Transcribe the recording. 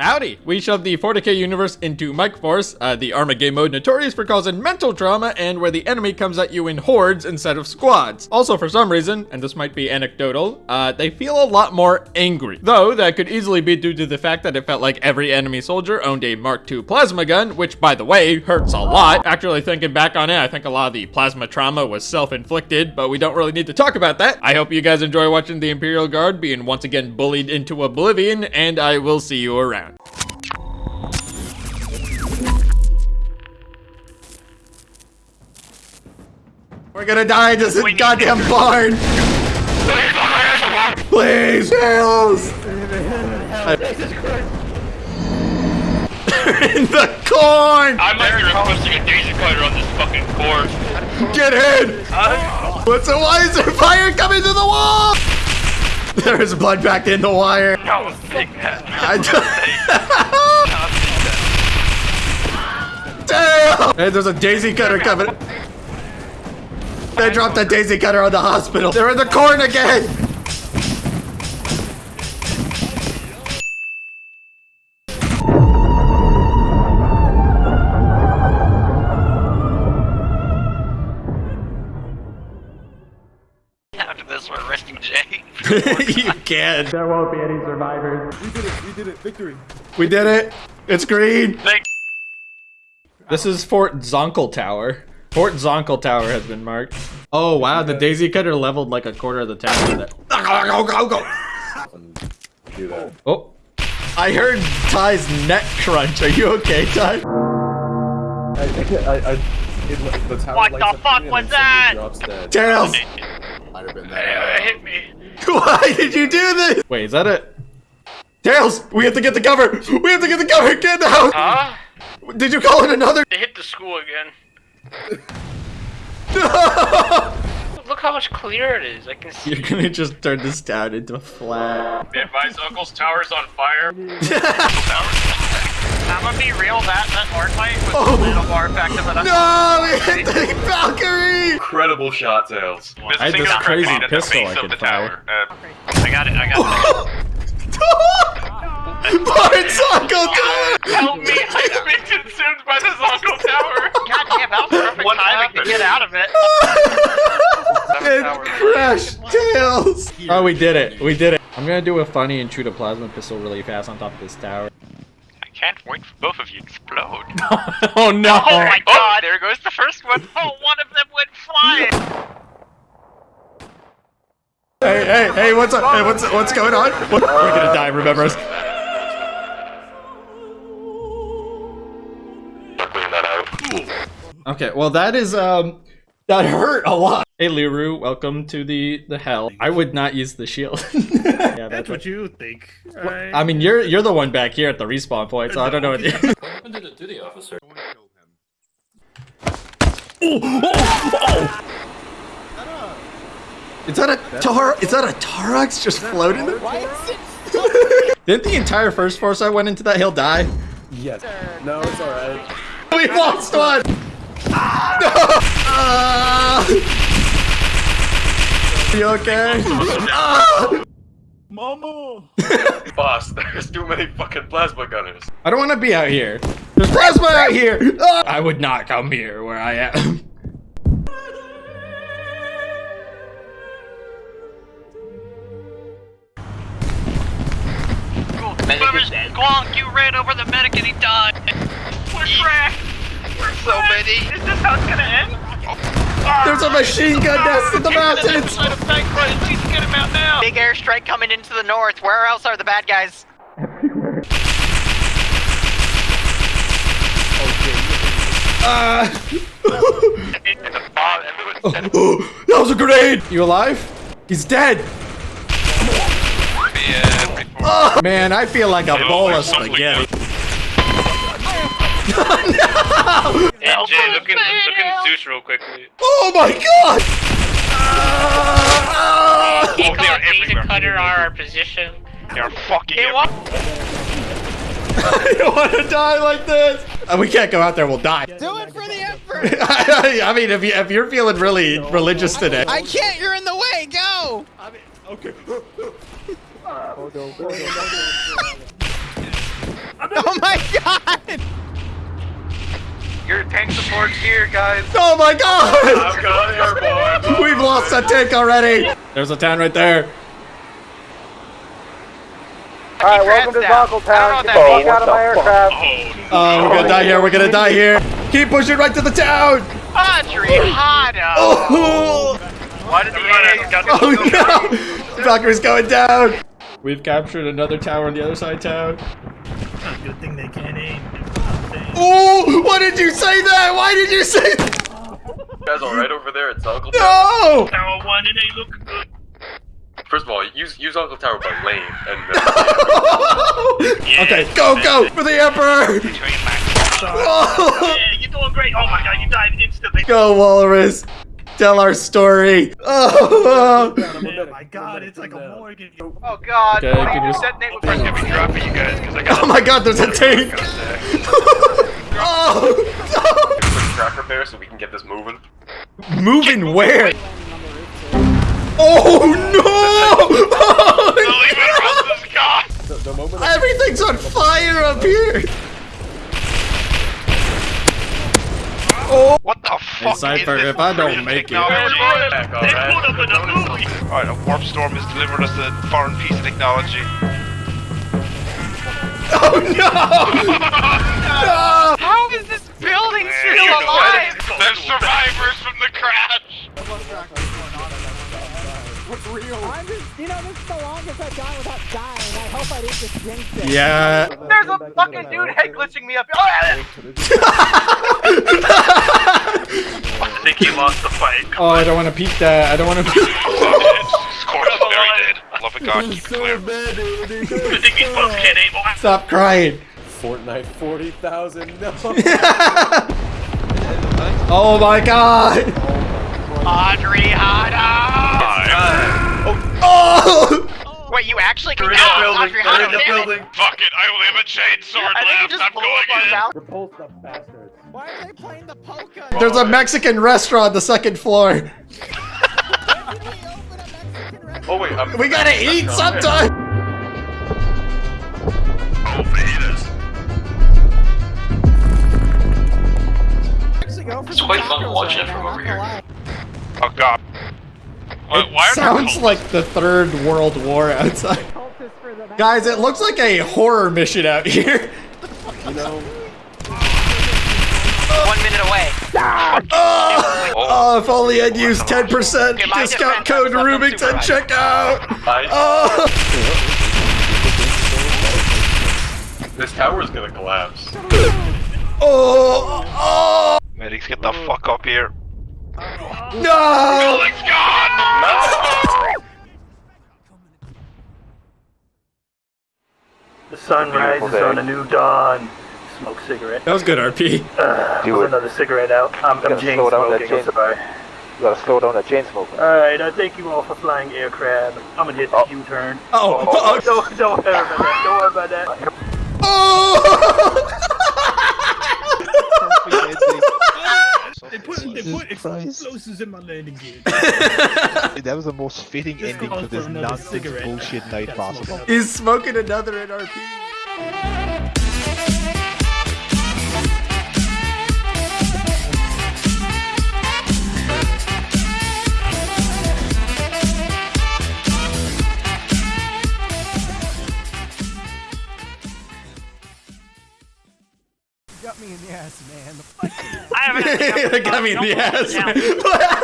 Howdy! We shoved the 40k universe into Mike Force, uh, the Armageddon mode notorious for causing mental trauma and where the enemy comes at you in hordes instead of squads. Also, for some reason, and this might be anecdotal, uh, they feel a lot more angry. Though, that could easily be due to the fact that it felt like every enemy soldier owned a Mark II plasma gun, which, by the way, hurts a lot. Actually, thinking back on it, I think a lot of the plasma trauma was self-inflicted, but we don't really need to talk about that. I hope you guys enjoy watching the Imperial Guard being once again bullied into oblivion, and I will see you around. We're gonna die in this goddamn barn! Please, Tails! in the corn! I might be requesting a daisy cutter on this fucking board. Get in! What's a why is there fire coming to the wall? There is blood back in the wire. No, take that. I don't- Damn! Hey, there's a daisy cutter coming. They dropped a daisy cutter on the hospital. They're in the corn again. you can. There won't be any survivors. We did it. We did it. Victory. We did it. It's green. Thanks. This is Fort Zonkel Tower. Fort Zonkel Tower has been marked. Oh wow, the daisy cutter leveled like a quarter of the town. With it. Go, go, go. Do that. Oh, I heard Ty's neck crunch. Are you okay, Ty? I, I, I, it, the tower What lights the up fuck green was and then that? somebody Drops dead. Tails. Might have been Uh, that. hit me. Why did you do this? Wait, is that it? Tails, we have to get the cover. We have to get the cover. Get the house. Huh? Did you call it another? They hit the school again. No! Look how much clearer it is. I can see. You're gonna just turn this down into a flat. Be advised, Uncle's tower's on fire. I'm gonna be real. That that art fight was Oh. a little more effective than I No, we hit the Valkyrie. Incredible shot, Tails. I had this crazy pistol I could fire. Uh, I got it. I got it. Bart's Uncle Tower. Help me! I'm being consumed by this Uncle Tower. God damn, that was perfect What timing happened? to get out of it. It crashed Tails. Oh, we did it. We did it. I'm gonna do a funny and shoot a plasma pistol really fast on top of this tower. I can't wait for both of you to explode. oh no. Oh my god, there goes the first one. Oh, one of them went flying. Hey, hey, hey, what's up? Hey, what's what's going on? What? We're gonna die, remember us. Clean that out. Okay, well that is um that hurt a lot. Hey Liru, welcome to the the hell. I would not use the shield. yeah, That's what you think. I mean, you're you're the one back here at the respawn point, so I don't know what. Is that a tar? Is that a Taurox just floating? there? Didn't the entire first force I went into that hill die? Yes. No, it's alright. We lost one. No! Ah! You okay? Ah! Mama! Boss, there's too many fucking plasma gunners. I don't want to be out here. There's plasma out here. Ah! I would not come here where I am. Whoever's Squonk, you ran over the medic and he died. We're trash. We're so many. Is this how it's gonna end? There's a machine gun nest in the mountains. Episode of Bankrun. Please get him out now. Big airstrike coming into the north. Where else are the bad guys? Ah! And the bomb, everyone's dead. Oh, that was a grenade. You alive? He's dead. Yeah, Oh, man, I feel like a bowl of spaghetti. Hey Jay, look in, look in Zeus real quickly. Oh my god! Ah! He called Daisy Cutter our position. They're fucking it. I don't want to die like this. Uh, we can't go out there. We'll die. Do it for the emperor! I mean, if, you, if you're feeling really religious today. I can't, you're in the way, go! Okay. Towards here, guys. Oh my god! I've got airborne. We've lost that tank already. There's a town right there. Alright, welcome to down. Zonkle I don't know Town. Get what the that fuck out of my aircraft. Oh, oh, we're gonna die here. We're gonna die here. Keep pushing right to the town. Audrey Hotto. Oh, Why did the AA got oh no! Valkyrie's going down. We've captured another tower on the other side of town. Good thing they can't aim. Oh, why did you say that? Why did you say that? You guys alright over there at Uncle Tower? No! Tower one, it ain't looking good. First of all, use use Uncle Tower by lane, and uh, Okay, go, go for the Emperor! Oh, Yeah, you're doing great. Oh my god, you died instantly. go, Walrus! Tell our story. Oh, Oh my god, it's like a Morgan. Oh god. Okay, what can do you you- detonate with I'm gonna be you guys because I got oh my God! There's a tank. oh, quick track repair so we can get this moving. no. moving where? Oh no! Oh, the, the moment Everything's on fire up here. Oh, What the fuck Cypher, is this if I don't make it- technology? Back, They alright? put up in a movie. Alright, a warp storm has delivered us a foreign piece of technology. Oh no! no! How is this building you still know alive? There's survivors from the crash! I'm just, you know, this is the longest I've gone without dying. I hope I didn't just jinx it. Yeah. There's a fucking dude head glitching me up. Oh, I think he lost the fight. Oh, I don't want to peek that. I don't want to peek. Scorch is very dead. Love of God, keep it clear. bad, dude. I think these folks can't aim. Oh, Stop crying. Fortnite 40,000, no. Oh my god. Audrey Hotto. Oh! Wait, you actually can They're in the oh, building. Audrey They're in the building. Fuck it, I only have a chain sword I think you left. I'm going up our in. Repulse the bastards. Why are they playing the polka? There's a Mexican restaurant on the second floor. Oh wait, I'm, We gotta eat sometime. Oh, fajitas. Actually It's some quite fun tacos watching it from over here. Oh god. Why, It why are sounds like the third world war outside. Cultists for the Guys, it looks like a horror mission out here. You know, One minute away. Ah! Oh, oh, if only I'd used 10% Okay, discount code I Rubik's at unsupervised. checkout. Oh, this tower is gonna collapse. oh, oh, Medics, get the fuck up here. no. Building's gone! The sun rises on a new dawn. Smoke cigarette. That was good, RP. Put another cigarette out. I'm, I'm chain smoking. I'm sorry. you gotta slow down that chain smoking. Alright, I thank you all for flying aircraft. I'm gonna hit the oh. U-turn. Oh oh, oh, oh, Don't, don't worry about that. Don't worry about that. oh. They put, they put explosives in my landing gear. That was the most fitting Just ending calls to this for nonsense cigarette. bullshit night possible. smoke. He's smoking another NRP. Got me in the ass. I haven't Got